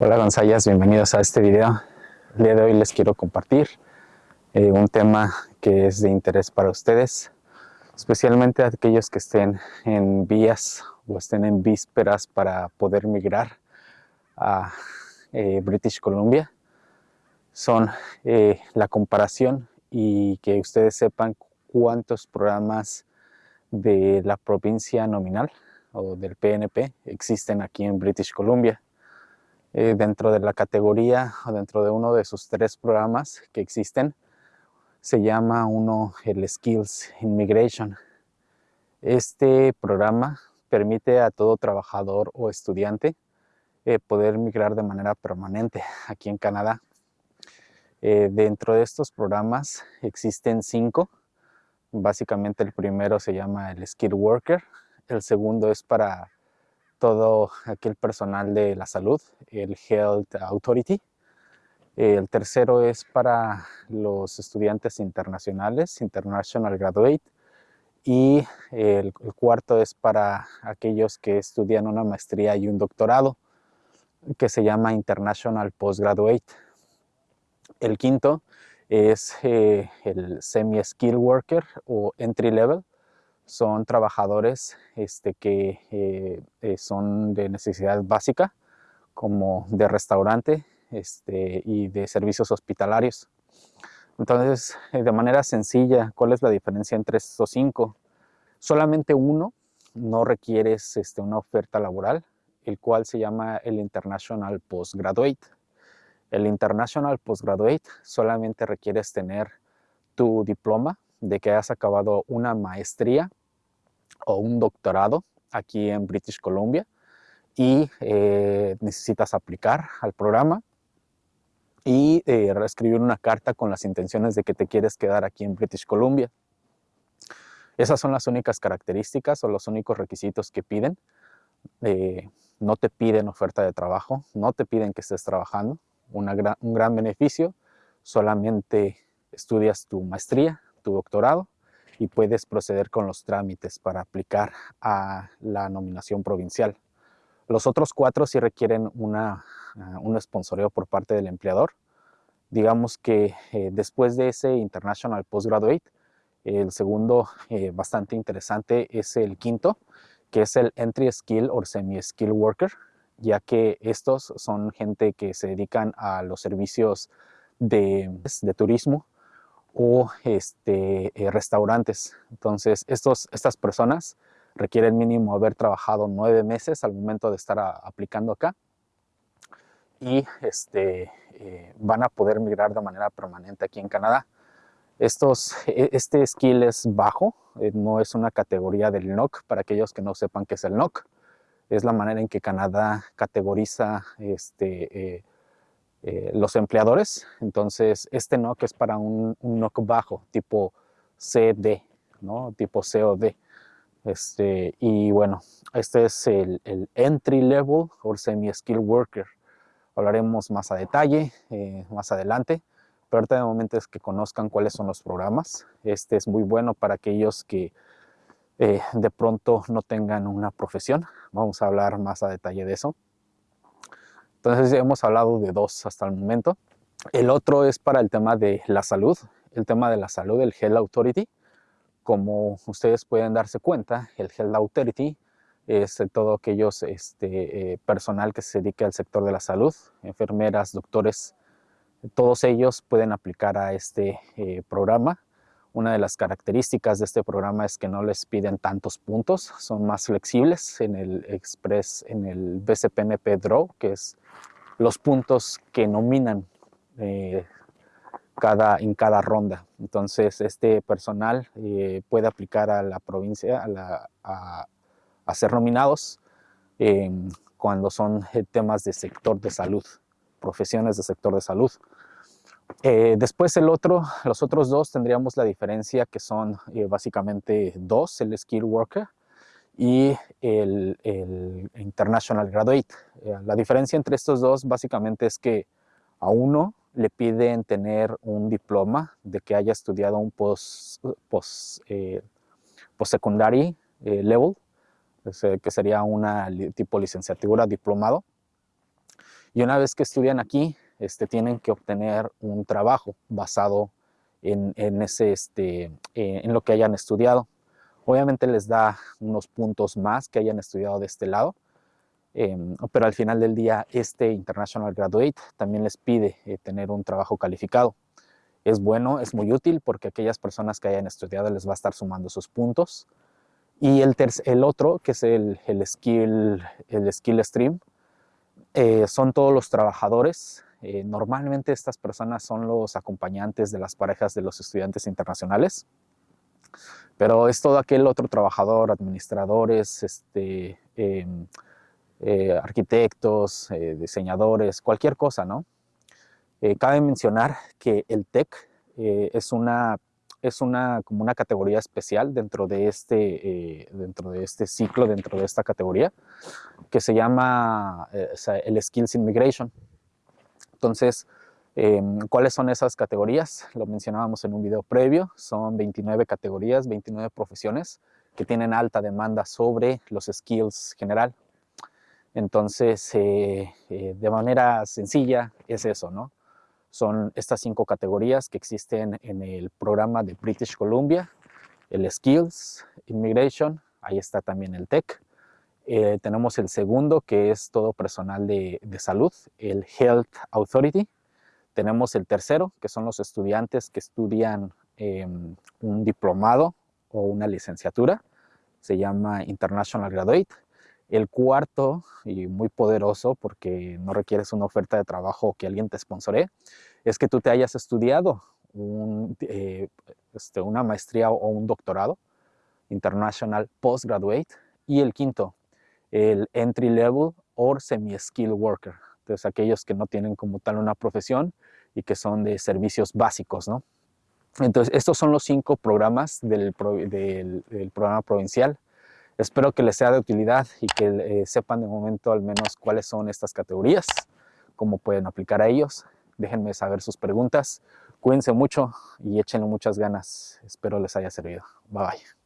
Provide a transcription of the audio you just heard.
Hola Gonzayas, bienvenidos a este video. El día de hoy les quiero compartir eh, un tema que es de interés para ustedes, especialmente aquellos que estén en vías o estén en vísperas para poder migrar a eh, British Columbia. Son eh, la comparación y que ustedes sepan cuántos programas de la provincia nominal o del PNP existen aquí en British Columbia eh, dentro de la categoría o dentro de uno de sus tres programas que existen, se llama uno el Skills Immigration. Este programa permite a todo trabajador o estudiante eh, poder migrar de manera permanente aquí en Canadá. Eh, dentro de estos programas existen cinco. Básicamente el primero se llama el Skill Worker, el segundo es para todo aquel personal de la salud, el Health Authority. El tercero es para los estudiantes internacionales, International Graduate. Y el, cuarto es para aquellos que estudian una maestría y un doctorado, que se llama International Postgraduate. El quinto es eh, el Semi-Skill Worker o Entry Level, son trabajadores este, que eh, eh, son de necesidad básica, como de restaurante este, y de servicios hospitalarios. Entonces, eh, de manera sencilla, ¿cuál es la diferencia entre estos cinco? Solamente uno no requiere este, una oferta laboral, el cual se llama el International Postgraduate. El International Postgraduate solamente requieres tener tu diploma de que has acabado una maestría o un doctorado aquí en British Columbia y eh, necesitas aplicar al programa y eh, escribir una carta con las intenciones de que te quieres quedar aquí en British Columbia. Esas son las únicas características o los únicos requisitos que piden. Eh, no te piden oferta de trabajo, no te piden que estés trabajando. un gran beneficio, solamente estudias tu maestría, tu doctorado y puedes proceder con los trámites para aplicar a la nominación provincial. Los otros cuatro sí requieren una, uh, un sponsoreo por parte del empleador. Digamos que eh, después de ese International Postgraduate, el segundo eh, bastante interesante es el quinto, que es el Entry Skill o Semi-Skill Worker, ya que estos son gente que se dedican a los servicios de, de turismo, o este, eh, restaurantes. Entonces, estos, estas personas requieren mínimo haber trabajado nueve meses al momento de estar aplicando acá y este, eh, van a poder migrar de manera permanente aquí en Canadá. Estos, e, este skill es bajo, eh, no es una categoría del NOC, para aquellos que no sepan qué es el NOC. Es la manera en que Canadá categoriza este, eh, los empleadores. Entonces, este NOC es para un, un NOC bajo, tipo CD, ¿no? tipo COD. Este, y bueno, este es el, entry level o semi-skill worker. Hablaremos más a detalle eh, más adelante, pero ahorita de momento es que conozcan cuáles son los programas. Este es muy bueno para aquellos que eh, de pronto no tengan una profesión. Vamos a hablar más a detalle de eso. Entonces hemos hablado de dos hasta el momento. El otro es para el tema de la salud, el tema de la salud, el Health Authority. Como ustedes pueden darse cuenta, el Health Authority es todo aquellos este, eh, personal que se dedique al sector de la salud, enfermeras, doctores, todos ellos pueden aplicar a este eh, programa. Una de las características de este programa es que no les piden tantos puntos, son más flexibles en el Express, en el BCPNP Draw, que es los puntos que nominan eh, cada, en cada ronda. Entonces, este personal eh, puede aplicar a la provincia a, ser nominados em, cuando son eh, temas de sector de salud, profesiones de sector de salud. Después el otro, los otros dos tendríamos la diferencia que son básicamente dos, el Skill Worker y el, International Graduate. Eh, la diferencia entre estos dos básicamente es que a uno le piden tener un diploma de que haya estudiado un post, post, eh, secondary eh, level, que sería una tipo licenciatura diplomado. Y una vez que estudian aquí, este, tienen que obtener un trabajo basado en, ese, este, eh, en lo que hayan estudiado. Obviamente les da unos puntos más que hayan estudiado de este lado, em, pero al final del día este International Graduate también les pide eh, tener un trabajo calificado. Es bueno, es muy útil porque aquellas personas que hayan estudiado les va a estar sumando sus puntos. Y el, el otro, que es el, el, skill, el skill stream, eh, son todos los trabajadores eh, normalmente estas personas son los acompañantes de las parejas de los estudiantes internacionales, pero es todo aquel otro trabajador, administradores, este, em, eh, arquitectos, eh, diseñadores, cualquier cosa, ¿no? cabe mencionar que el TEC es una es una, como una categoría especial dentro de, este, dentro de este ciclo, dentro de esta categoría, que se llama el Skills Immigration. Entonces, em, ¿cuáles son esas categorías? Lo mencionábamos en un video previo, son 29 categorías, 29 profesiones que tienen alta demanda sobre los skills general. Entonces, eh, eh, de manera sencilla es eso, ¿no? Son estas cinco categorías que existen en el programa de British Columbia, el Skills, Immigration, ahí está también el TEC, eh, tenemos el segundo, que es todo personal de, salud, el Health Authority. Tenemos el tercero, que son los estudiantes que estudian em, un diplomado o una licenciatura. Se llama International Graduate. El cuarto, y muy poderoso porque no requieres una oferta de trabajo que alguien te sponsore, es que tú te hayas estudiado eh, este, una maestría o un doctorado, International Postgraduate. Y el quinto, el entry level o semi-skill worker. Entonces aquellos que no tienen como tal una profesión y que son de servicios básicos, ¿no? Entonces estos son los cinco programas del, programa provincial. Espero que les sea de utilidad y que eh, sepan de momento al menos cuáles son estas categorías, cómo pueden aplicar a ellos. Déjenme saber sus preguntas. Cuídense mucho y échenle muchas ganas. Espero les haya servido. Bye bye.